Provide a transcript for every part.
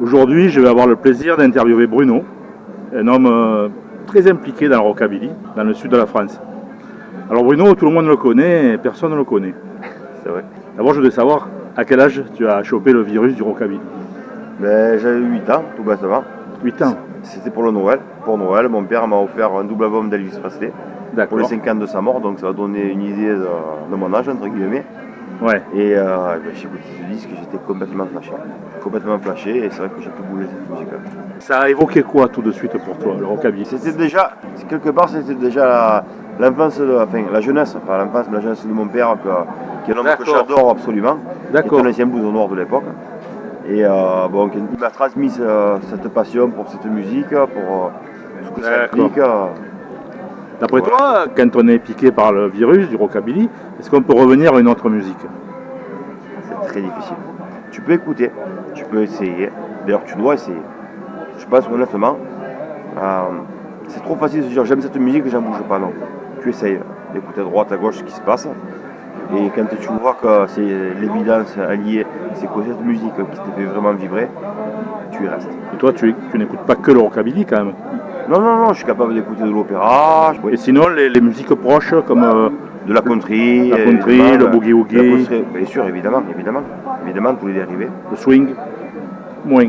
Aujourd'hui, je vais avoir le plaisir d'interviewer Bruno, un homme euh, très impliqué dans le rockabilly, dans le sud de la France. Alors Bruno, tout le monde le connaît, et personne ne le connaît. C'est vrai. D'abord, je voudrais savoir à quel âge tu as chopé le virus du rockabilly? Ben, J'avais 8 ans, tout bêtement. 8 ans C'était pour le Noël. Pour Noël, mon père m'a offert un double album d'Elvis Presley pour les 5 ans de sa mort, donc ça va donner une idée de, de mon âge, entre guillemets. Ouais. Et euh, ben, j'ai écouté ce disque, j'étais complètement flashé. Complètement flashé, et c'est vrai que j'ai pu bouler cette musique-là. Ça a évoqué quoi tout de suite pour toi, le rockabilly? C'était déjà, quelque part, c'était déjà la- l'enfance, de- enfin la jeunesse, pas l'enfance, mais la jeunesse de mon père, que- qui est un homme que j'adore absolument. D'accord. Qui est un ancien nord de l'époque. Et euh, bon, il m'a transmis euh, cette passion pour cette musique, pour euh, ce que ça implique. D'après toi, quand on est piqué par le virus du rockabilly, est-ce qu'on peut revenir à une autre musique? C'est très difficile. Tu peux écouter, tu peux essayer. D'ailleurs, tu dois essayer. Je pense honnêtement, euh, c'est trop facile de se dire j'aime cette musique, j'en bouge pas. Non. Tu essayes d'écouter à droite, à gauche ce qui se passe. Et quand tu vois que c'est l'évidence alliée, c'est que cette musique qui te fait vraiment vibrer, tu y restes. Et toi, tu, tu n'écoutes pas que le rockabilly quand même? Non, non, non, je suis capable d'écouter de l'opéra, je- Et sinon, les, les musiques proches comme euh, de la country, La country, évidemment, le la country, Bien sûr, évidemment, évidemment. Évidemment, tous les dérivés. le swing, moins.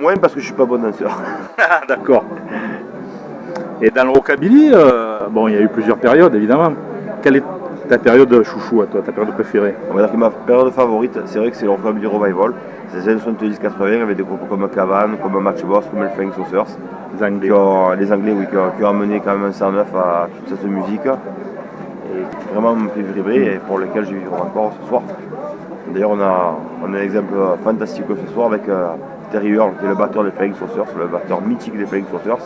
Moins parce que je suis pas bon danseur. Ah, D'accord. Et dans le rockabilly, euh, bon, il y a eu plusieurs périodes évidemment. Quelle est ta période chouchou à toi, ta période préférée On va dire que ma période favorite, c'est vrai que c'est le rockabilly revival. C'est les années 70-80 avec des groupes comme Cavan, comme Matchbox, comme Flying Saucers. Les Anglais. Qui ont- les Anglais, oui, qui ont, qui ont amené quand même un 109 à toute cette musique. Et qui vraiment me fait vibrer et pour lequel je vivrai encore ce soir. D'ailleurs, on a, on a un exemple fantastique ce soir avec euh, Terry Earl, qui est le batteur des Flying Saucers, le batteur mythique des Flying Saucers.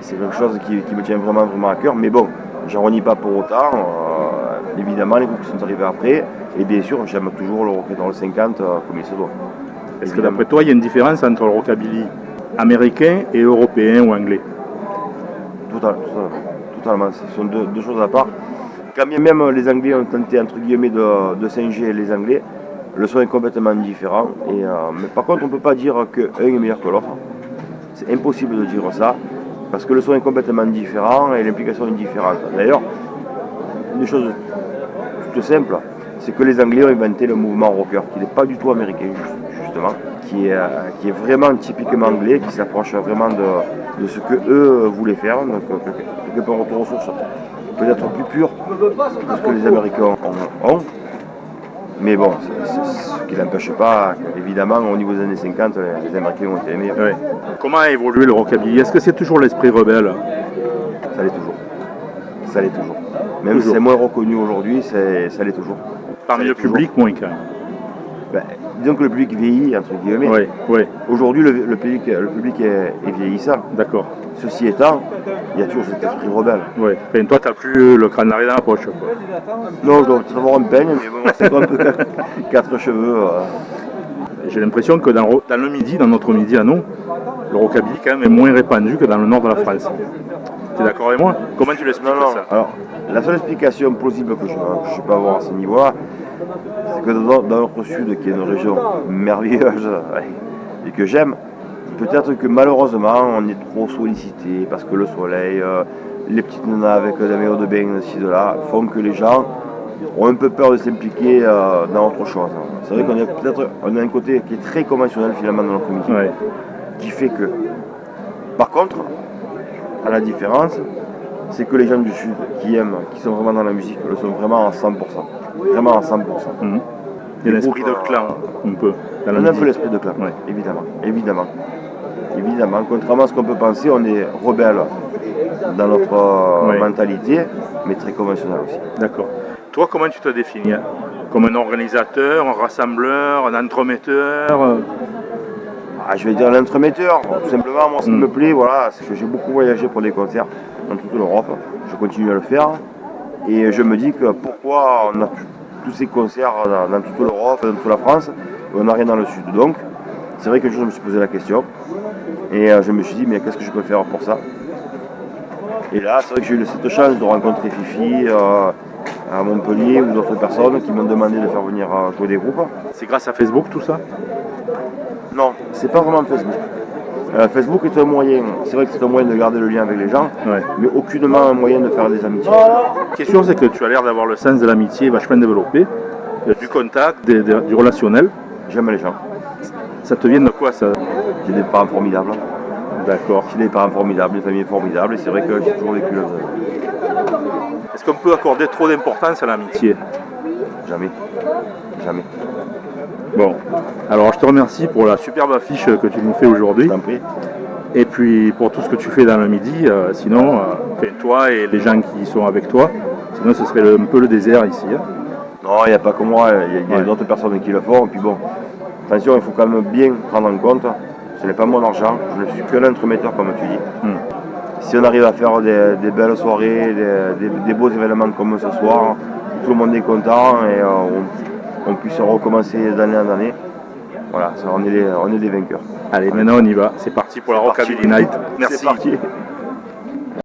C'est quelque chose qui, qui me tient vraiment, vraiment à cœur. Mais bon, j'en renie pas pour autant. euh, évidemment, les groupes qui sont arrivés après. Et bien sûr, j'aime toujours le rock'n'roll 50 euh, comme il se doit. Est-ce que d'après toi, il y a une différence entre le rockabilly américain et européen ou anglais? Total- totalement. Totalement. Ce sont deux, deux choses à part. Quand bien même les Anglais ont tenté entre guillemets de, de singer les Anglais, le son est complètement différent. Et, euh, mais par contre, on ne peut pas dire qu'un est meilleur que l'autre. C'est impossible de dire ça, parce que le son est complètement différent et l'implication est différente. D'ailleurs, une chose toute simple, c'est que les Anglais ont inventé le mouvement rocker, qui n'est pas du tout américain, ju- justement, qui est, euh, qui est vraiment typiquement anglais, qui s'approche vraiment de, de ce que eux voulaient faire, donc euh, quelque part retour aux sources, peut-être plus pur que ce que les Américains ont. Mais bon, ce qui n'empêche pas, évidemment, au niveau des années 50, les Américains ont été. Ouais. Comment a évolué le rockabilly? Est-ce que c'est toujours l'esprit rebelle? Ça l'est toujours. Ça l'est toujours. Même si c'est moins reconnu aujourd'hui, ça l'est toujours. Parmi le toujours. public, moins quand même. Ben, disons que le public vieillit, entre guillemets. Oui, oui, Aujourd'hui, le, le public, le public est, est vieillissant. d'accord. Ceci étant, il y a toujours cet esprit rebelle. Enfin, toi, tu n'as plus le crâne larré dans la poche. Quoi. Non, je dois peut-être avoir un peigne, mais bon, c'est comme quatre, quatre cheveux. euh. J'ai l'impression que dans, le- dans le midi, dans notre midi à nous, le rockabilly quand même est moins répandu que dans le nord de la France. Tu es d'accord avec moi Comment tu l'expliques ça Alors, la seule explication plausible que je, je peux avoir à ce niveau-là, c'est que dans, dans notre sud, qui est une région merveilleuse et que j'aime, peut-être que malheureusement on est trop sollicité parce que le soleil, euh, les petites nanas avec la maillot de bain ci, de là, font que les gens ont un peu peur de s'impliquer euh, dans autre chose. C'est vrai qu'on a peut-être on a un côté qui est très conventionnel finalement dans notre Ouais. qui fait que. Par contre, à la différence, c'est que les gens du Sud qui aiment, qui sont vraiment dans la musique, le sont vraiment à 100%. Vraiment à 100%. Mhm. Il y a Les l'esprit de clan, un peu. dans On a un peu l'esprit de clan, Ouais. évidemment. Évidemment. Évidemment. Contrairement à ce qu'on peut penser, on est rebelle dans notre euh, Ouais. mentalité, mais très conventionnel aussi. D'accord. Toi, comment tu te définis hein? Comme un organisateur, un rassembleur, un entremetteur euh, Ah, je vais dire l'entremetteur, tout simplement, moi ce qui Mm. me plaît, voilà, c'est que j'ai beaucoup voyagé pour des concerts dans toute l'Europe, je continue à le faire, et je me dis que pourquoi on a tous- ces concerts dans, dans toute l'Europe, dans toute la France, et on n'a rien dans le Sud. Donc, c'est vrai que je me suis posé la question, et euh, je me suis dit, mais qu'est-ce que je peux faire pour ça? Et là, c'est vrai que j'ai eu cette chance de rencontrer Fifi euh, à Montpellier ou d'autres personnes qui m'ont demandé de faire venir euh, jouer des groupes. C'est grâce à Facebook tout ça? Non, c'est pas vraiment Facebook. Euh, Facebook est un moyen, c'est vrai que c'est un moyen de garder le lien avec les gens, Ouais. mais aucunement un moyen de faire des amitiés. La question, c'est que tu as l'air d'avoir le sens de l'amitié vachement développé, euh, du contact, des- des- du relationnel. J'aime les gens. Ça te vient de quoi ça? J'ai des parents formidables. D'accord. J'ai des parents formidables, des familles formidables, et c'est vrai que j'ai toujours vécu là-dedans. Est-ce qu'on peut accorder trop d'importance à l'amitié? Jamais. Jamais. Bon, alors je te remercie pour la superbe affiche que tu nous fais Je aujourd'hui t'en prie. et puis pour tout ce que tu fais dans le midi. euh, sinon, euh, toi et les gens qui sont avec toi, sinon ce serait le- un peu le désert ici. hein. Non, il n'y a pas que moi, il y a, Ouais. d'autres personnes qui le font. Et puis bon, attention, il faut quand même bien prendre en compte, ce n'est pas mon argent, je ne suis que l'entremetteur comme tu dis. Hmm. Si on arrive à faire des, des belles soirées, des, des- des beaux événements comme ce soir, tout le monde est content et euh, on, on puisse recommencer d'année en année, voilà, ça, on, est les, on est des vainqueurs. Allez, maintenant on y va. C'est parti pour la Rockabilly. Night. Merci.